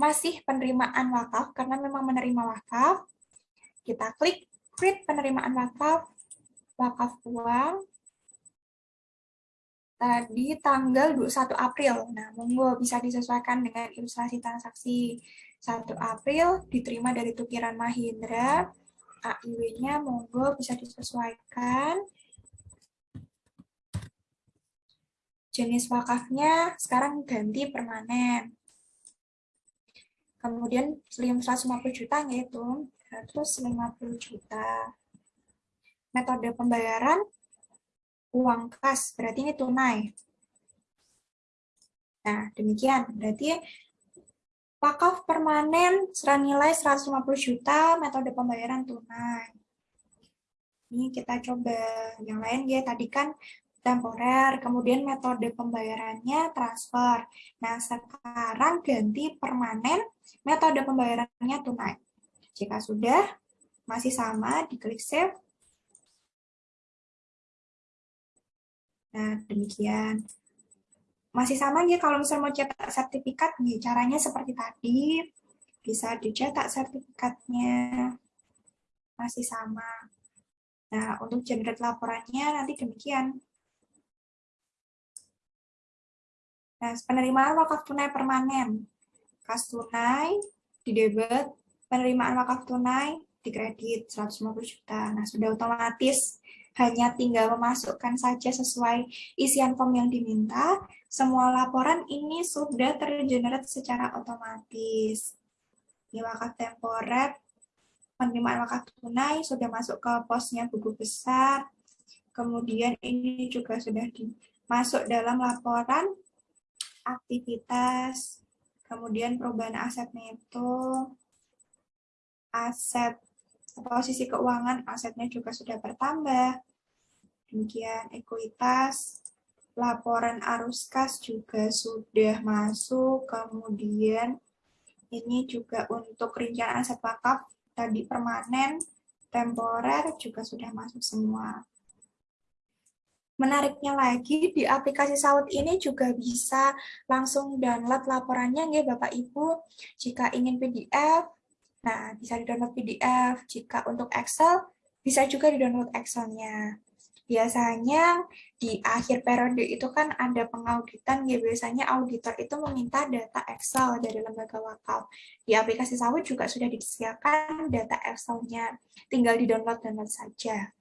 masih penerimaan wakaf karena memang menerima wakaf, kita klik create penerimaan wakaf, wakaf uang, tadi tanggal 21 April. Nah, monggo bisa disesuaikan dengan ilustrasi transaksi 1 April, diterima dari Tukiran Mahindra, AIW-nya monggo bisa disesuaikan. Jenis wakafnya sekarang ganti permanen. Kemudian 150 juta yaitu 150 juta. Metode pembayaran uang kas, berarti ini tunai. Nah, demikian. Berarti wakaf permanen senilai 150 juta, metode pembayaran tunai. Ini kita coba yang lain ya, tadi kan temporer, kemudian metode pembayarannya transfer. Nah, sekarang ganti permanen, metode pembayarannya tunai. Jika sudah masih sama, diklik save. Nah, demikian. Masih sama ya kalau misalnya mau cetak sertifikat, nih, caranya seperti tadi. Bisa dicetak sertifikatnya. Masih sama. Nah, untuk generate laporannya nanti demikian. Nah, penerimaan wakaf tunai permanen. Kas tunai, di debit, penerimaan wakaf tunai, di kredit 150 juta. Nah, sudah otomatis hanya tinggal memasukkan saja sesuai isian form yang diminta. Semua laporan ini sudah tergenerate secara otomatis. Di wakaf temporer, penerimaan wakaf tunai sudah masuk ke posnya buku besar. Kemudian ini juga sudah dimasuk dalam laporan aktivitas, kemudian perubahan aset neto, aset posisi keuangan asetnya juga sudah bertambah. Demikian ekuitas, laporan arus kas juga sudah masuk, kemudian ini juga untuk rincian aset wakaf tadi permanen, temporer juga sudah masuk semua. Menariknya lagi, di aplikasi Saud ini juga bisa langsung download laporannya ya Bapak Ibu. Jika ingin PDF, nah bisa di-download PDF. Jika untuk Excel, bisa juga di-download Excel-nya. Biasanya di akhir periode itu kan ada pengauditan, ya biasanya auditor itu meminta data Excel dari lembaga wakaf. Di aplikasi Saud juga sudah disediakan data Excel-nya, tinggal di-download-download saja.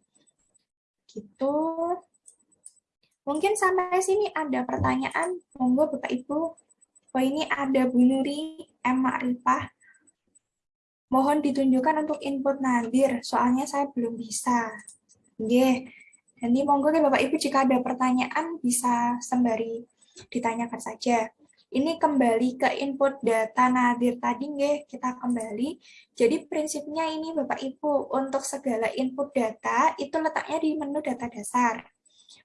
Gitu. Mungkin sampai sini ada pertanyaan, monggo Bapak Ibu. Oh ini ada Bu Nuri M. Makrifah. Mohon ditunjukkan untuk input nadir, soalnya saya belum bisa. Oke, nanti monggo ya Bapak Ibu jika ada pertanyaan bisa sembari ditanyakan saja. Ini kembali ke input data nadir tadi nggih, kita kembali. Jadi prinsipnya ini Bapak Ibu, untuk segala input data itu letaknya di menu data dasar.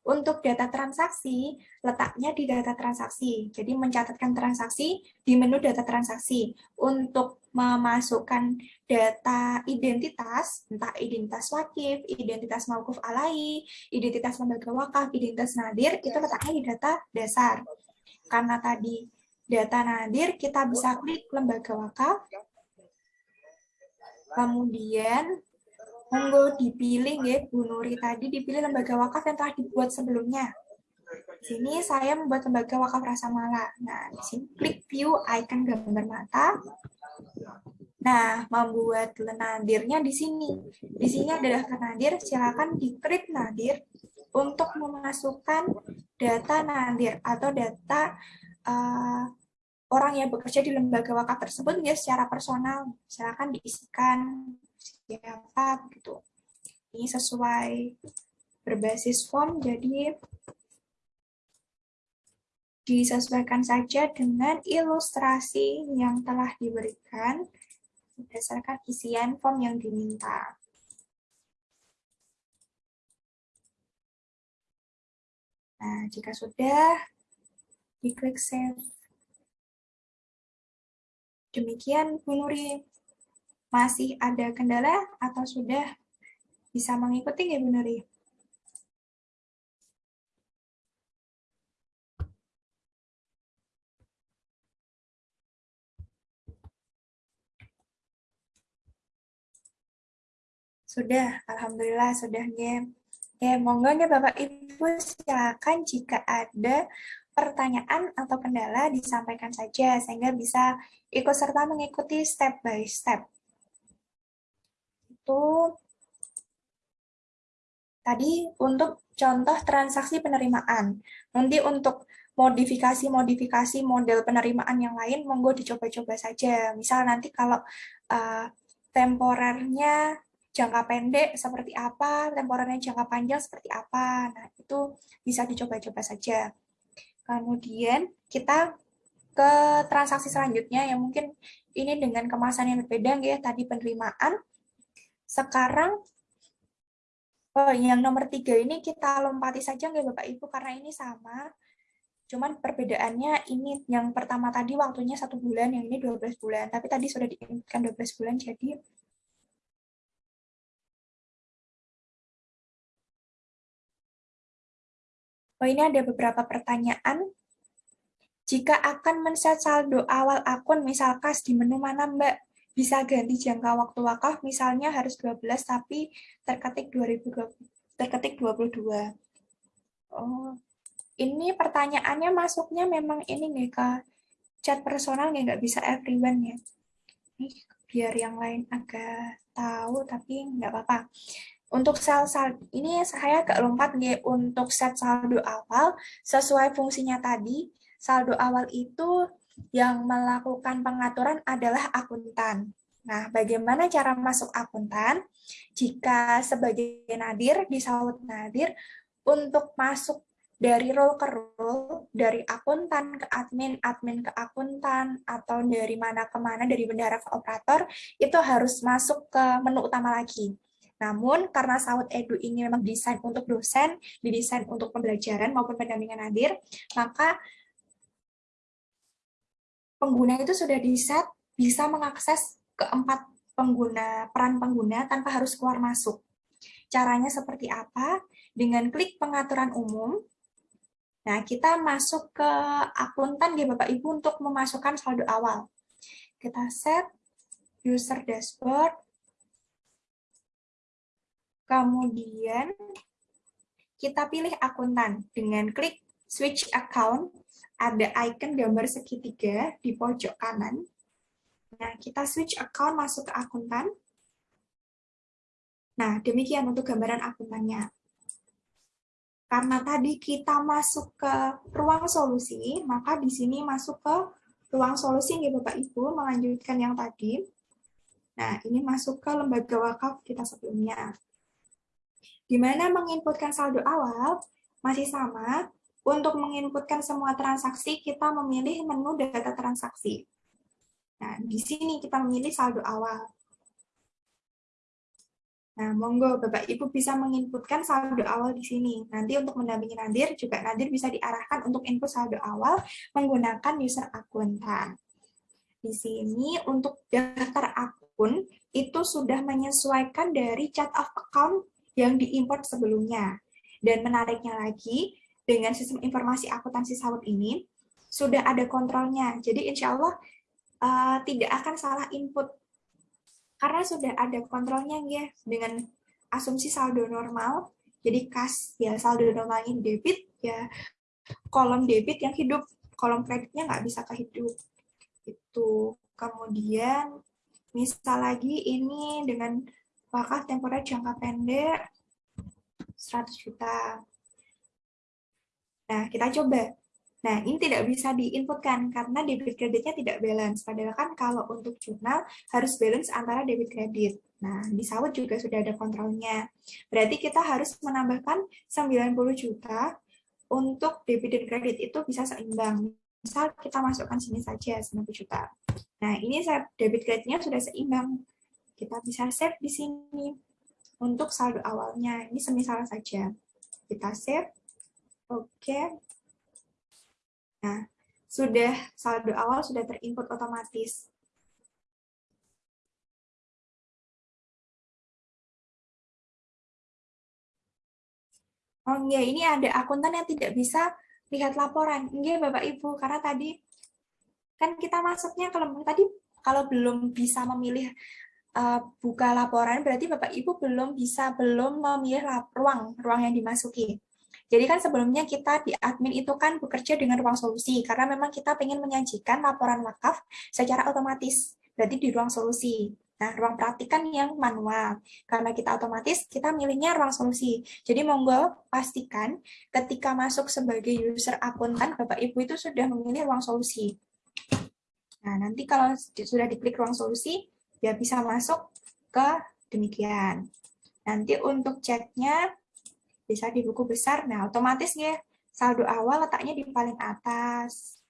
Untuk data transaksi, letaknya di data transaksi. Jadi mencatatkan transaksi di menu data transaksi. Untuk memasukkan data identitas, entah identitas wakif, identitas mawkuf alai, identitas lembaga wakaf, identitas nadir, itu letaknya di data dasar. Karena tadi data nadir, kita bisa klik lembaga wakaf, kemudian monggo dipilih ya Bu Nuri tadi dipilih lembaga wakaf yang telah dibuat sebelumnya. Di sini saya membuat lembaga wakaf Rasa Mala. Nah, di sini klik view icon gambar mata. Nah, membuat nadirnya di sini. Di sini adalah nadir, silakan di create nadir untuk memasukkan data nadir atau data uh, orang yang bekerja di lembaga wakaf tersebut ya secara personal. Silakan diisikan siapa gitu. Ini sesuai berbasis form, jadi disesuaikan saja dengan ilustrasi yang telah diberikan berdasarkan isian form yang diminta. Nah, jika sudah, diklik save. Demikian, Bu Nuri masih ada kendala atau sudah bisa mengikuti ya Bu Nuri? Sudah, Alhamdulillah sudah ya Ya, monggo ya Bapak Ibu silakan jika ada pertanyaan atau kendala disampaikan saja sehingga bisa ikut serta mengikuti step by step. Itu tadi untuk contoh transaksi penerimaan. Nanti untuk modifikasi-modifikasi model penerimaan yang lain, monggo dicoba-coba saja. Misal nanti kalau uh, temporernya jangka pendek seperti apa, temporernya jangka panjang seperti apa. Nah, itu bisa dicoba-coba saja. Kemudian kita ke transaksi selanjutnya yang mungkin ini dengan kemasan yang berbeda ya, tadi penerimaan. Sekarang oh, yang nomor tiga ini kita lompati saja nggak Bapak Ibu karena ini sama. Cuman perbedaannya ini yang pertama tadi waktunya satu bulan, yang ini 12 bulan. Tapi tadi sudah diingatkan 12 bulan, jadi Oh, ini ada beberapa pertanyaan. Jika akan men-set saldo awal akun, misal kas di menu mana Mbak? Bisa ganti jangka waktu wakaf, misalnya harus 12, tapi terketik 2020, terketik 22. Oh, ini pertanyaannya masuknya memang ini nih ke chat personal nggak bisa everyone ya. Ini biar yang lain agak tahu, tapi nggak apa-apa. Untuk sel saldo ini saya agak lompat nih untuk set saldo awal sesuai fungsinya tadi. Saldo awal itu yang melakukan pengaturan adalah akuntan. Nah, bagaimana cara masuk akuntan? Jika sebagai nadir, di saud nadir, untuk masuk dari role ke role, dari akuntan ke admin, admin ke akuntan, atau dari mana ke mana, dari bendara ke operator, itu harus masuk ke menu utama lagi. Namun karena Saud Edu ini memang desain untuk dosen, didesain untuk pembelajaran maupun pendampingan hadir, maka pengguna itu sudah di-set bisa mengakses keempat pengguna peran pengguna tanpa harus keluar masuk. Caranya seperti apa? Dengan klik pengaturan umum. Nah, kita masuk ke akuntan ya Bapak Ibu untuk memasukkan saldo awal. Kita set user dashboard, Kemudian kita pilih akuntan dengan klik switch account, ada icon gambar segitiga di pojok kanan. Nah, kita switch account masuk ke akuntan. Nah, demikian untuk gambaran akuntannya. Karena tadi kita masuk ke ruang solusi, maka di sini masuk ke ruang solusi ya Bapak Ibu, melanjutkan yang tadi. Nah, ini masuk ke lembaga wakaf kita sebelumnya. Di mana menginputkan saldo awal masih sama, untuk menginputkan semua transaksi, kita memilih menu data transaksi. Nah, di sini kita memilih saldo awal. Nah, monggo Bapak Ibu bisa menginputkan saldo awal di sini. Nanti untuk mendampingi Nadir, juga Nadir bisa diarahkan untuk input saldo awal menggunakan user akuntan. Di sini untuk daftar akun, itu sudah menyesuaikan dari chart of account yang diimport sebelumnya. Dan menariknya lagi, dengan sistem informasi akuntansi sawit ini, sudah ada kontrolnya. Jadi insya Allah uh, tidak akan salah input. Karena sudah ada kontrolnya ya, dengan asumsi saldo normal, jadi kas ya saldo normalnya debit, ya kolom debit yang hidup, kolom kreditnya nggak bisa kehidup. Itu kemudian misal lagi ini dengan wakaf temporer jangka pendek 100 juta. Nah, kita coba. Nah, ini tidak bisa diinputkan karena debit kreditnya tidak balance. Padahal kan kalau untuk jurnal harus balance antara debit kredit. Nah, di sawit juga sudah ada kontrolnya. Berarti kita harus menambahkan 90 juta untuk debit dan kredit itu bisa seimbang. Misal kita masukkan sini saja 90 juta. Nah, ini debit kreditnya sudah seimbang kita bisa save di sini untuk saldo awalnya. Ini semisal saja. Kita save. Oke. Nah, sudah saldo awal sudah terinput otomatis. Oh iya, ini ada akuntan yang tidak bisa lihat laporan. Iya, Bapak Ibu, karena tadi kan kita masuknya kalau tadi kalau belum bisa memilih uh, buka laporan, berarti Bapak Ibu belum bisa belum memilih ruang ruang yang dimasuki. Jadi kan sebelumnya kita di admin itu kan bekerja dengan ruang solusi, karena memang kita ingin menyajikan laporan wakaf secara otomatis, berarti di ruang solusi. Nah, ruang praktik kan yang manual. Karena kita otomatis, kita milihnya ruang solusi. Jadi monggo pastikan ketika masuk sebagai user akuntan, Bapak Ibu itu sudah memilih ruang solusi. Nah, nanti kalau sudah diklik ruang solusi, ya bisa masuk ke demikian. Nanti untuk ceknya bisa di buku besar. Nah, otomatis ya saldo awal letaknya di paling atas.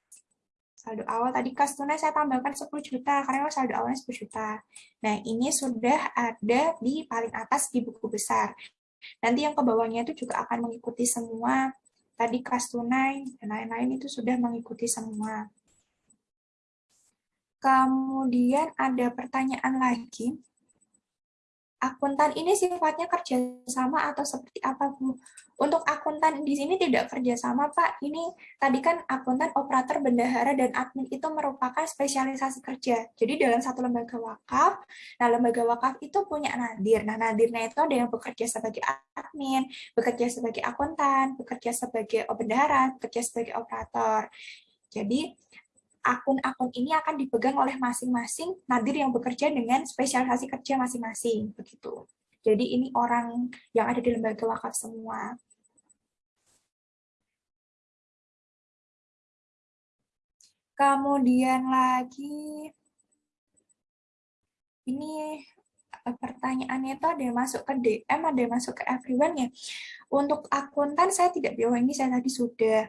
Saldo awal tadi kas tunai saya tambahkan 10 juta karena saldo awalnya 10 juta. Nah, ini sudah ada di paling atas di buku besar. Nanti yang ke bawahnya itu juga akan mengikuti semua. Tadi kas tunai dan lain-lain itu sudah mengikuti semua. Kemudian ada pertanyaan lagi. Akuntan ini sifatnya kerjasama atau seperti apa, Bu? Untuk akuntan di sini tidak kerjasama, Pak. Ini tadi kan akuntan, operator, bendahara, dan admin itu merupakan spesialisasi kerja. Jadi dalam satu lembaga wakaf, nah lembaga wakaf itu punya nadir. Nah, nadirnya itu ada yang bekerja sebagai admin, bekerja sebagai akuntan, bekerja sebagai bendahara, bekerja sebagai operator. Jadi akun-akun ini akan dipegang oleh masing-masing nadir yang bekerja dengan spesialisasi kerja masing-masing begitu. Jadi ini orang yang ada di lembaga wakaf semua. Kemudian lagi ini eh, pertanyaannya itu ada yang masuk ke DM, ada yang masuk ke everyone ya. Untuk akuntan saya tidak bilang ini saya tadi sudah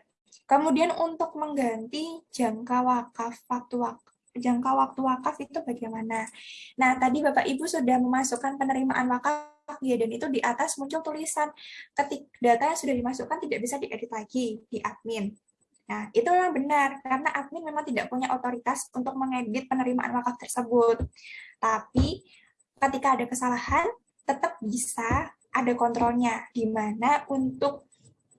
Kemudian untuk mengganti jangka wakaf waktu wakaf jangka waktu wakaf itu bagaimana? Nah, tadi Bapak Ibu sudah memasukkan penerimaan wakaf ya dan itu di atas muncul tulisan ketik data yang sudah dimasukkan tidak bisa diedit lagi di admin. Nah, itu memang benar karena admin memang tidak punya otoritas untuk mengedit penerimaan wakaf tersebut. Tapi ketika ada kesalahan tetap bisa ada kontrolnya di mana untuk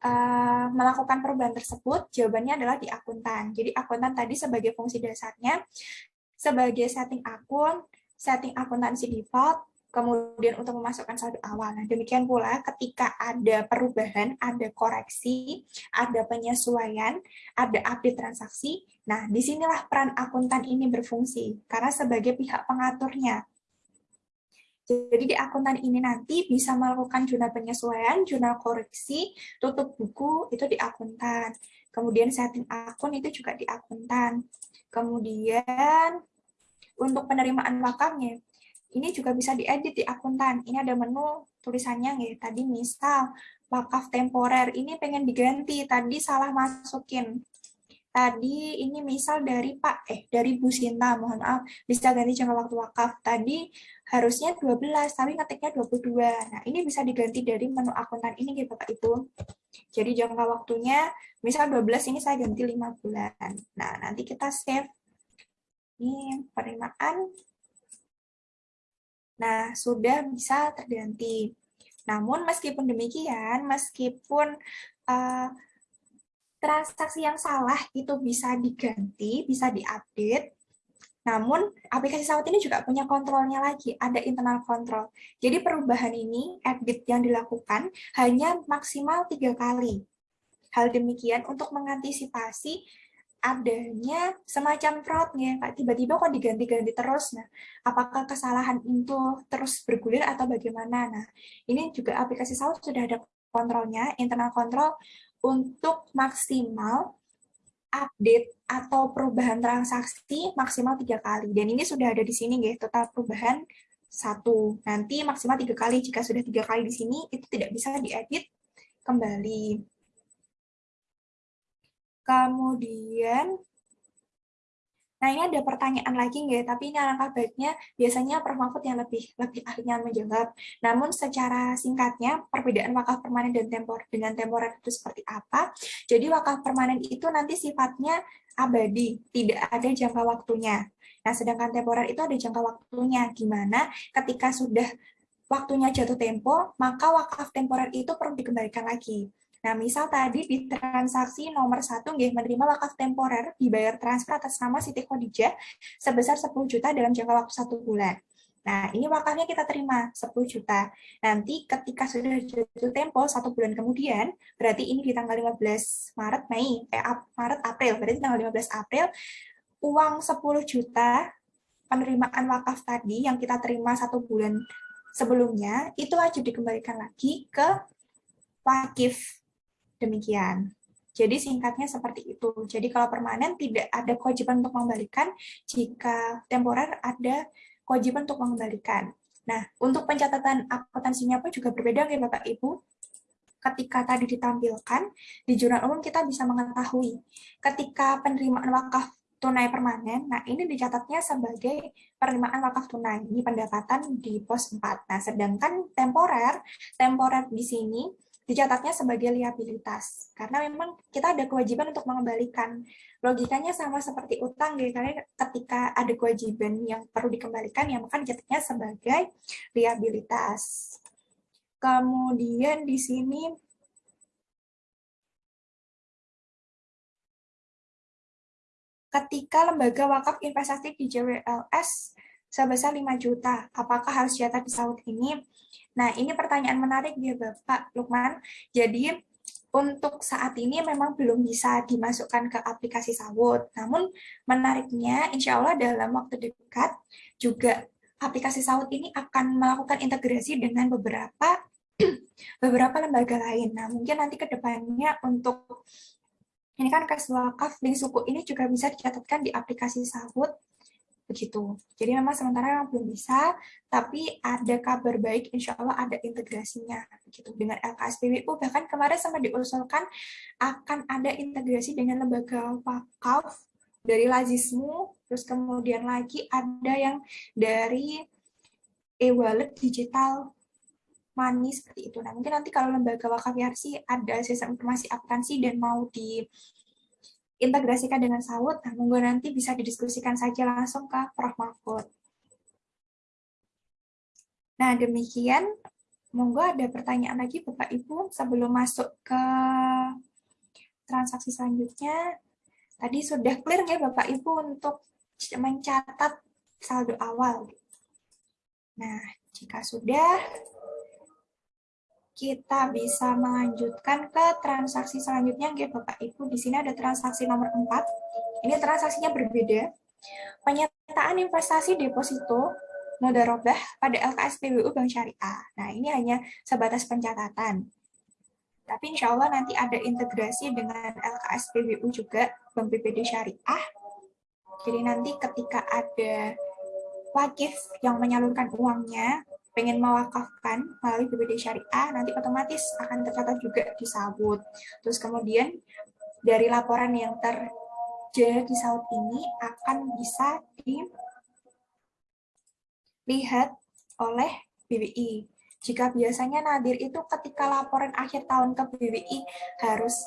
uh, melakukan perubahan tersebut? Jawabannya adalah di akuntan. Jadi akuntan tadi sebagai fungsi dasarnya, sebagai setting akun, setting akuntansi default, kemudian untuk memasukkan saldo awal. Nah, demikian pula ketika ada perubahan, ada koreksi, ada penyesuaian, ada update transaksi, nah di sinilah peran akuntan ini berfungsi, karena sebagai pihak pengaturnya. Jadi di akuntan ini nanti bisa melakukan jurnal penyesuaian, jurnal koreksi, tutup buku itu di akuntan. Kemudian setting akun itu juga di akuntan. Kemudian untuk penerimaan wakafnya, ini juga bisa diedit di akuntan. Ini ada menu tulisannya ya. Tadi misal wakaf temporer ini pengen diganti, tadi salah masukin tadi ini misal dari Pak eh dari Bu Sinta mohon maaf bisa ganti jangka waktu wakaf. Tadi harusnya 12 tapi ngetiknya 22 nah ini bisa diganti dari menu akuntan ini gitu Bapak Ibu. Jadi jangka waktunya misal 12 ini saya ganti 5 bulan. Nah nanti kita save. Ini penerimaan. Nah sudah bisa terganti. Namun meskipun demikian meskipun uh, transaksi yang salah itu bisa diganti, bisa diupdate. Namun, aplikasi Sawat ini juga punya kontrolnya lagi, ada internal control. Jadi perubahan ini, edit yang dilakukan, hanya maksimal tiga kali. Hal demikian untuk mengantisipasi adanya semacam fraudnya, tiba-tiba kok diganti-ganti terus. Nah, apakah kesalahan itu terus bergulir atau bagaimana? Nah, ini juga aplikasi Sawat sudah ada kontrolnya, internal control untuk maksimal update atau perubahan transaksi maksimal tiga kali. Dan ini sudah ada di sini, guys, total perubahan satu. Nanti maksimal tiga kali. Jika sudah tiga kali di sini, itu tidak bisa diedit kembali. Kemudian Nah, ini ada pertanyaan lagi nggak? Tapi ini alangkah baiknya biasanya Prof. Mahfud yang lebih lebih ahlinya menjawab. Namun secara singkatnya, perbedaan wakaf permanen dan tempor dengan temporer itu seperti apa? Jadi wakaf permanen itu nanti sifatnya abadi, tidak ada jangka waktunya. Nah, sedangkan temporer itu ada jangka waktunya, gimana ketika sudah waktunya jatuh tempo, maka wakaf temporer itu perlu dikembalikan lagi. Nah, misal tadi di transaksi nomor satu nggih menerima wakaf temporer dibayar transfer atas nama Siti Khadijah sebesar 10 juta dalam jangka waktu satu bulan. Nah, ini wakafnya kita terima 10 juta. Nanti ketika sudah jatuh tempo satu bulan kemudian, berarti ini di tanggal 15 Maret, Mei, eh, Maret, April, berarti tanggal 15 April, uang 10 juta penerimaan wakaf tadi yang kita terima satu bulan sebelumnya, itu wajib dikembalikan lagi ke wakif. Demikian. Jadi singkatnya seperti itu. Jadi kalau permanen tidak ada kewajiban untuk mengembalikan, jika temporer ada kewajiban untuk mengembalikan. Nah, untuk pencatatan akuntansinya pun juga berbeda ya Bapak Ibu. Ketika tadi ditampilkan, di jurnal umum kita bisa mengetahui ketika penerimaan wakaf tunai permanen, nah ini dicatatnya sebagai penerimaan wakaf tunai, ini pendapatan di pos 4. Nah, sedangkan temporer, temporer di sini dicatatnya sebagai liabilitas. Karena memang kita ada kewajiban untuk mengembalikan. Logikanya sama seperti utang ya karena ketika ada kewajiban yang perlu dikembalikan ya maka dicatatnya sebagai liabilitas. Kemudian di sini ketika lembaga wakaf investasi di JWLS sebesar 5 juta apakah harus catat di saud ini Nah, ini pertanyaan menarik ya Bapak Lukman. Jadi, untuk saat ini memang belum bisa dimasukkan ke aplikasi Sawut. Namun, menariknya, insya Allah dalam waktu dekat juga aplikasi Sawut ini akan melakukan integrasi dengan beberapa beberapa lembaga lain. Nah, mungkin nanti ke depannya untuk ini kan kas wakaf di suku ini juga bisa dicatatkan di aplikasi Sawut begitu. Jadi memang sementara yang belum bisa, tapi ada kabar baik, insya Allah ada integrasinya begitu dengan LKSPWU. Bahkan kemarin sama diusulkan akan ada integrasi dengan lembaga wakaf dari Lazismu, terus kemudian lagi ada yang dari e-wallet digital money seperti itu. Nah, mungkin nanti kalau lembaga wakaf Yarsi ada sistem informasi akuntansi dan mau di integrasikan dengan sawut, nah monggo nanti bisa didiskusikan saja langsung ke Prof. Mahfud. Nah, demikian. Monggo ada pertanyaan lagi Bapak Ibu sebelum masuk ke transaksi selanjutnya. Tadi sudah clear ya Bapak Ibu untuk mencatat saldo awal. Nah, jika sudah, kita bisa melanjutkan ke transaksi selanjutnya ya Bapak Ibu. Di sini ada transaksi nomor 4. Ini transaksinya berbeda. Penyataan investasi deposito mudharabah pada LKS PBU Bank Syariah. Nah, ini hanya sebatas pencatatan. Tapi insya Allah nanti ada integrasi dengan LKS PBU juga Bank BPD Syariah. Jadi nanti ketika ada wakif yang menyalurkan uangnya pengen mewakafkan melalui BPD Syariah, nanti otomatis akan tercatat juga di Sawut. Terus kemudian dari laporan yang terjadi di ini akan bisa dilihat oleh BBI. Jika biasanya Nadir itu ketika laporan akhir tahun ke BBI harus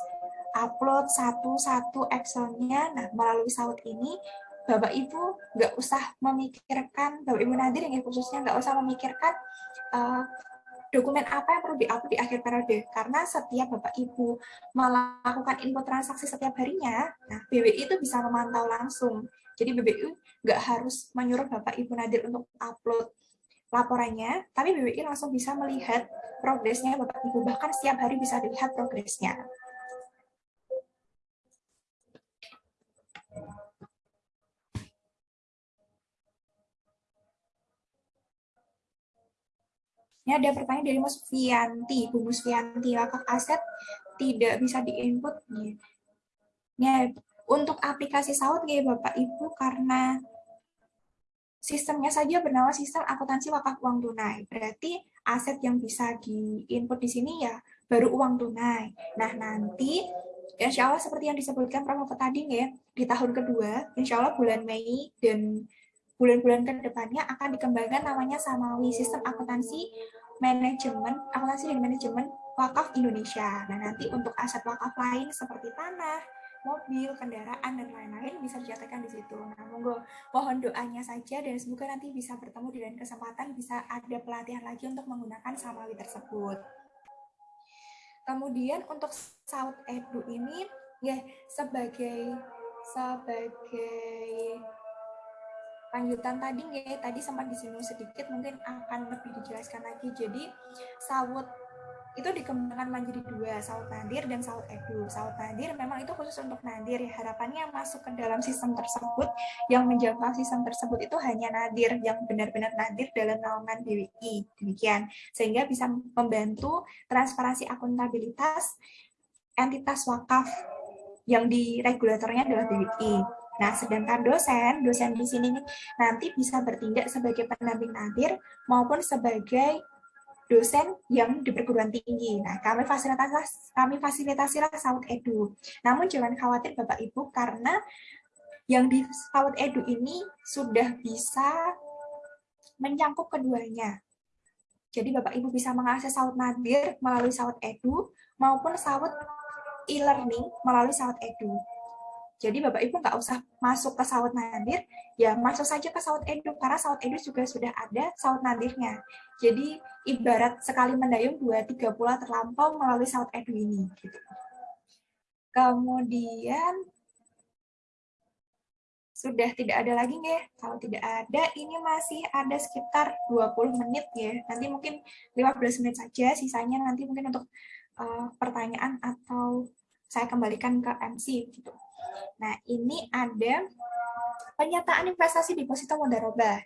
upload satu-satu Excel-nya, nah melalui Sawut ini Bapak Ibu nggak usah memikirkan, Bapak Ibu Nadir yang khususnya nggak usah memikirkan uh, dokumen apa yang perlu diupload di akhir periode. Karena setiap Bapak Ibu melakukan input transaksi setiap harinya, nah BWI itu bisa memantau langsung. Jadi BBI nggak harus menyuruh Bapak Ibu Nadir untuk upload laporannya, tapi BWI langsung bisa melihat progresnya Bapak Ibu, bahkan setiap hari bisa dilihat progresnya. Ini ada pertanyaan dari Mas Fianti, Bu Mus Fianti, wakaf aset tidak bisa diinput. Ya, untuk aplikasi saud ya Bapak Ibu karena sistemnya saja bernama sistem akuntansi wakaf uang tunai. Berarti aset yang bisa diinput di sini ya baru uang tunai. Nah, nanti insya Allah seperti yang disebutkan Prof. tadi ya, di tahun kedua, insya Allah bulan Mei dan bulan-bulan ke depannya akan dikembangkan namanya Samawi Sistem Akuntansi Manajemen, Akuntansi dan Manajemen Wakaf Indonesia. Nah, nanti untuk aset wakaf lain seperti tanah, mobil, kendaraan, dan lain-lain bisa dicatatkan di situ. Nah, monggo mohon doanya saja dan semoga nanti bisa bertemu di lain kesempatan, bisa ada pelatihan lagi untuk menggunakan Samawi tersebut. Kemudian untuk Saud Edu ini ya sebagai sebagai lanjutan tadi ya tadi sempat disinggung sedikit mungkin akan lebih dijelaskan lagi. Jadi sawut itu dikembangkan menjadi dua saut nadir dan saut edu. Saut nadir memang itu khusus untuk nadir ya. Harapannya masuk ke dalam sistem tersebut yang menjangkau sistem tersebut itu hanya nadir yang benar-benar nadir dalam naungan BWI demikian. Sehingga bisa membantu transparansi akuntabilitas entitas wakaf yang di regulatornya adalah BWI Nah, sedangkan dosen, dosen di sini nanti bisa bertindak sebagai pendamping nadir maupun sebagai dosen yang di perguruan tinggi. Nah, kami fasilitasi kami fasilitasilah Saud Edu. Namun jangan khawatir Bapak Ibu karena yang di Saud Edu ini sudah bisa mencangkup keduanya. Jadi Bapak Ibu bisa mengakses Saud Nadir melalui Saud Edu maupun Saud e-learning melalui Saud Edu. Jadi Bapak Ibu nggak usah masuk ke Saud Nadir, ya masuk saja ke Saud Edu, karena Saud Edu juga sudah ada Saud Nadirnya. Jadi ibarat sekali mendayung dua tiga pula terlampau melalui Saud Edu ini. Gitu. Kemudian sudah tidak ada lagi ya. Kalau tidak ada, ini masih ada sekitar 20 menit ya. Nanti mungkin 15 menit saja, sisanya nanti mungkin untuk uh, pertanyaan atau saya kembalikan ke MC gitu. Nah, ini ada penyataan investasi deposito mudharabah.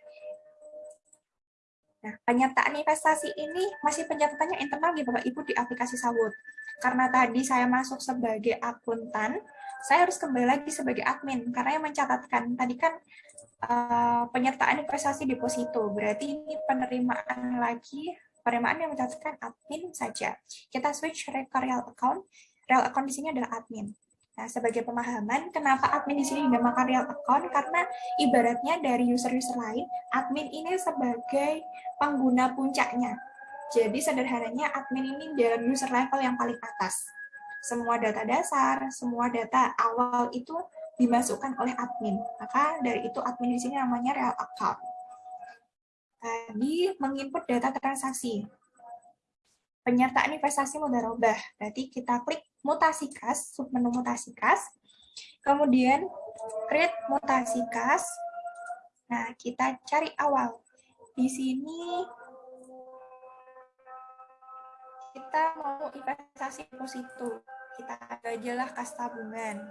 Nah, penyataan investasi ini masih pencatatannya internal di Bapak Ibu di aplikasi Sawut. Karena tadi saya masuk sebagai akuntan, saya harus kembali lagi sebagai admin karena yang mencatatkan tadi kan uh, penyertaan investasi deposito. Berarti ini penerimaan lagi penerimaan yang mencatatkan admin saja. Kita switch ke real account. Real account di sini adalah admin. Nah, sebagai pemahaman, kenapa admin di sini dinamakan real account? Karena ibaratnya dari user-user lain, admin ini sebagai pengguna puncaknya. Jadi sederhananya admin ini dalam user level yang paling atas. Semua data dasar, semua data awal itu dimasukkan oleh admin. Maka dari itu admin di sini namanya real account. Tadi menginput data transaksi. Penyertaan investasi mudharabah. Berarti kita klik mutasi kas, submenu mutasi kas, kemudian create mutasi kas. Nah, kita cari awal. Di sini kita mau investasi deposito. Kita aja lah kas tabungan.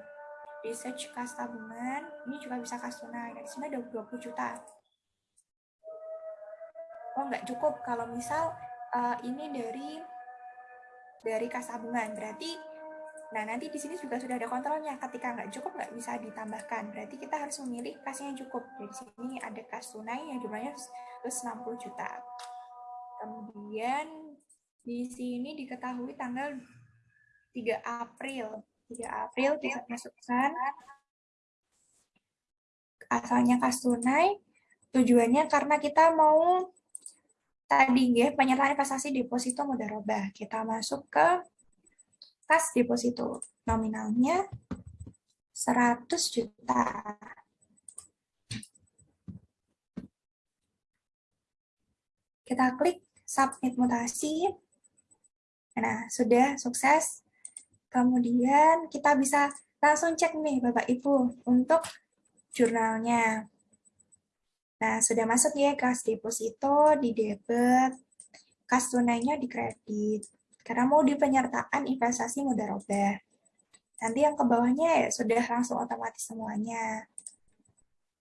Research kas tabungan, ini juga bisa kas tunai. Di sini ada 20 juta. Oh, nggak cukup kalau misal uh, ini dari dari kas tabungan. Berarti Nah, nanti di sini juga sudah ada kontrolnya. Ketika nggak cukup, nggak bisa ditambahkan. Berarti kita harus memilih kasnya yang cukup. Di sini ada kas tunai yang jumlahnya 160 juta. Kemudian di sini diketahui tanggal 3 April. 3 April kita masukkan asalnya kas tunai. Tujuannya karena kita mau tadi ya penyertaan investasi deposito mudharabah. Kita masuk ke kas deposito nominalnya 100 juta. Kita klik submit mutasi. Nah, sudah sukses. Kemudian kita bisa langsung cek nih Bapak Ibu untuk jurnalnya. Nah, sudah masuk ya kas deposito di debit, kas tunainya di kredit. Karena mau di penyertaan investasi mudharabah. Nanti yang ke bawahnya ya sudah langsung otomatis semuanya.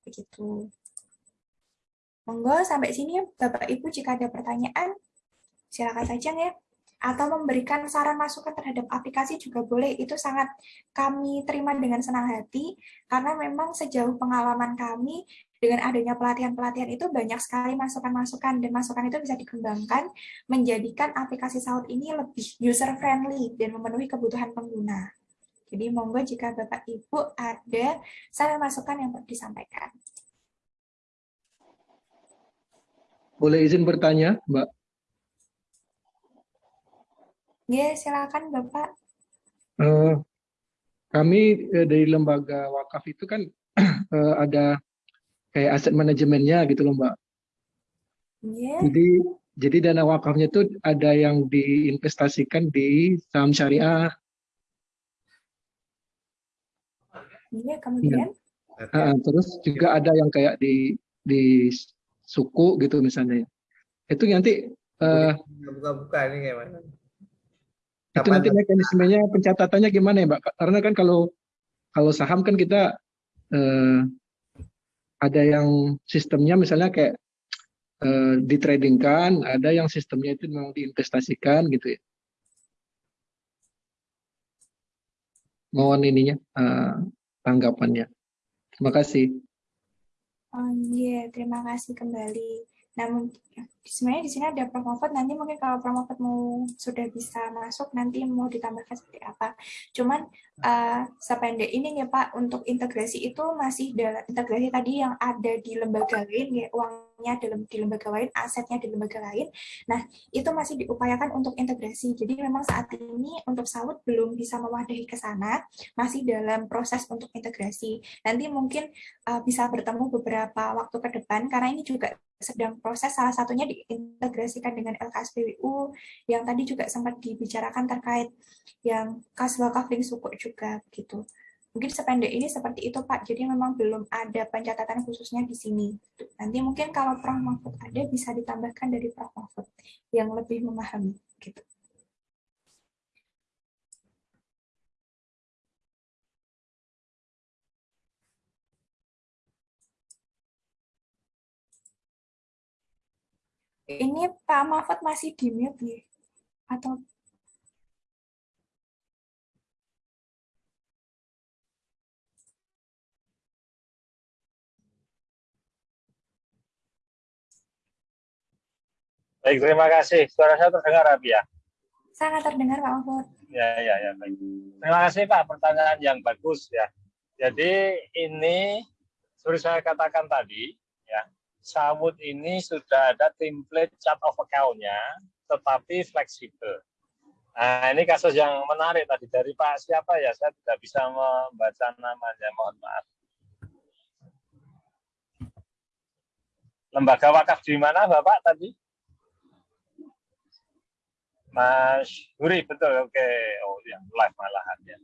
Begitu. Monggo sampai sini Bapak Ibu jika ada pertanyaan silakan saja ya. Atau memberikan saran masukan terhadap aplikasi juga boleh. Itu sangat kami terima dengan senang hati karena memang sejauh pengalaman kami dengan adanya pelatihan-pelatihan itu banyak sekali masukan-masukan dan masukan itu bisa dikembangkan menjadikan aplikasi Saud ini lebih user-friendly dan memenuhi kebutuhan pengguna. Jadi monggo jika Bapak Ibu ada saran masukan yang perlu disampaikan. Boleh izin bertanya, Mbak? Ya, silakan Bapak. Uh, kami uh, dari lembaga wakaf itu kan uh, ada kayak aset manajemennya gitu loh Mbak. Yeah. Jadi jadi dana wakafnya itu ada yang diinvestasikan di saham syariah. Iya, kemudian? Ya. Uh, terus juga ada yang kayak di di suku gitu misalnya. Itu nanti buka-buka uh, ini gimana? Itu nanti mekanismenya pencatatannya gimana ya, Mbak? Karena kan kalau kalau saham kan kita uh, ada yang sistemnya misalnya kayak uh, ditradingkan, ada yang sistemnya itu memang diinvestasikan gitu ya. Mohon ininya uh, tanggapannya. Terima kasih. Oh iya, yeah. terima kasih kembali. Namun sebenarnya di sini ada Prof nanti mungkin kalau Prof mau sudah bisa masuk nanti mau ditambahkan seperti apa. Cuman uh, sependek ini ya Pak untuk integrasi itu masih dalam integrasi tadi yang ada di lembaga lain ya uangnya dalam di lembaga lain, asetnya di lembaga lain. Nah, itu masih diupayakan untuk integrasi. Jadi memang saat ini untuk salut belum bisa mewadahi ke sana, masih dalam proses untuk integrasi. Nanti mungkin uh, bisa bertemu beberapa waktu ke depan karena ini juga sedang proses salah satunya diintegrasikan dengan LKSPWU yang tadi juga sempat dibicarakan terkait yang kas wakaf link suku juga gitu. Mungkin sependek ini seperti itu Pak, jadi memang belum ada pencatatan khususnya di sini. Nanti mungkin kalau Prof. Mahfud ada bisa ditambahkan dari Prof. Mahfud yang lebih memahami. Gitu. Ini Pak Mahfud masih di mute nih? Atau Baik, terima kasih. Suara saya terdengar, Abi ya? Sangat terdengar, Pak Mahfud. Ya, ya, ya. Baik. Terima kasih, Pak. Pertanyaan yang bagus ya. Jadi ini seperti saya katakan tadi, ya, Sawut ini sudah ada template chart of account-nya, tetapi fleksibel. Nah, ini kasus yang menarik tadi dari Pak siapa ya? Saya tidak bisa membaca namanya, mohon maaf. Lembaga wakaf di mana Bapak tadi? Mas Huri, betul. Oke, oh ya, live malahan ya.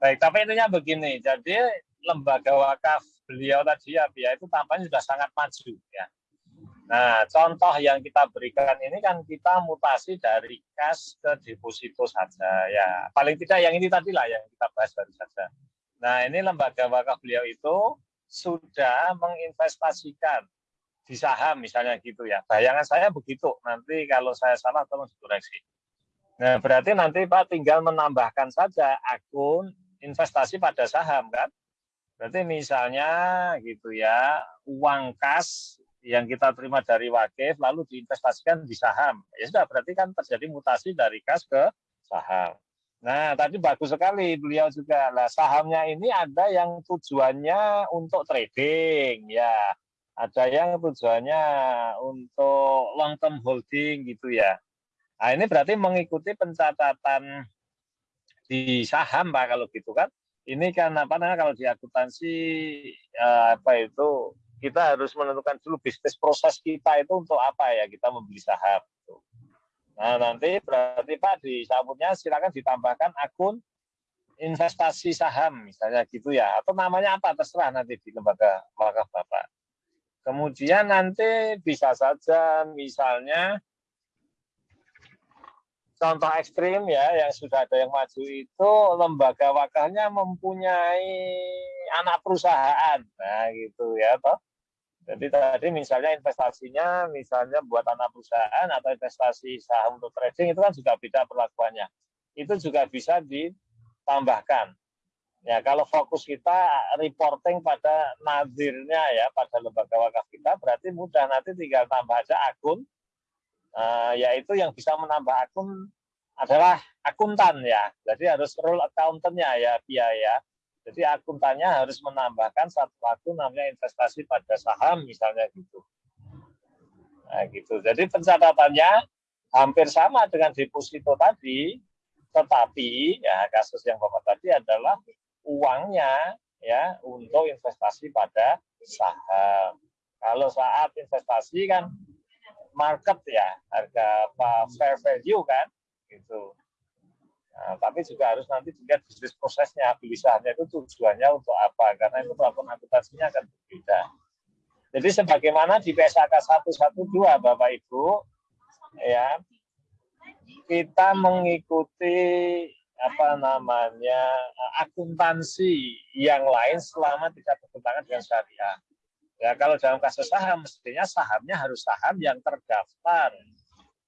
Baik, tapi intinya begini. Jadi lembaga wakaf beliau tadi ya, ya itu tampaknya sudah sangat maju ya. Nah, contoh yang kita berikan ini kan kita mutasi dari kas ke deposito saja ya. Paling tidak yang ini tadi lah yang kita bahas baru saja. Nah, ini lembaga wakaf beliau itu sudah menginvestasikan di saham misalnya gitu ya. Bayangan saya begitu. Nanti kalau saya salah tolong dikoreksi. Nah, berarti nanti Pak tinggal menambahkan saja akun investasi pada saham kan. Berarti misalnya gitu ya, uang kas yang kita terima dari wakif lalu diinvestasikan di saham. Ya sudah, berarti kan terjadi mutasi dari kas ke saham. Nah, tadi bagus sekali beliau juga. Lah, sahamnya ini ada yang tujuannya untuk trading, ya. Ada yang tujuannya untuk long term holding gitu ya. Nah, ini berarti mengikuti pencatatan di saham Pak kalau gitu kan ini kan apa namanya kalau di akuntansi eh, apa itu kita harus menentukan dulu bisnis proses kita itu untuk apa ya kita membeli saham. Gitu. Nah nanti berarti Pak di sabunnya silakan ditambahkan akun investasi saham misalnya gitu ya atau namanya apa terserah nanti di lembaga wakaf Bapak. Kemudian nanti bisa saja misalnya contoh ekstrim ya yang sudah ada yang maju itu lembaga wakafnya mempunyai anak perusahaan. Nah gitu ya toh. Jadi tadi misalnya investasinya misalnya buat anak perusahaan atau investasi saham untuk trading itu kan juga beda perlakuannya. Itu juga bisa ditambahkan. Ya kalau fokus kita reporting pada nadirnya ya pada lembaga wakaf kita berarti mudah. Nanti tinggal tambah aja akun uh, yaitu yang bisa menambah akun adalah akuntan ya. Jadi harus role accountantnya ya biaya. Jadi akuntannya harus menambahkan satu akun namanya investasi pada saham misalnya gitu. Nah gitu. Jadi pencatatannya hampir sama dengan deposito tadi, tetapi ya kasus yang bapak tadi adalah uangnya ya untuk investasi pada saham. Kalau saat investasi kan market ya harga apa fair value kan gitu. Nah, tapi juga harus nanti dilihat bisnis prosesnya, beli itu tujuannya untuk apa, karena itu perlakuan akuntansinya akan berbeda. Jadi sebagaimana di PSAK 112 Bapak Ibu, ya kita mengikuti apa namanya akuntansi yang lain selama tidak bertentangan dengan syariah. Ya kalau dalam kasus saham mestinya sahamnya harus saham yang terdaftar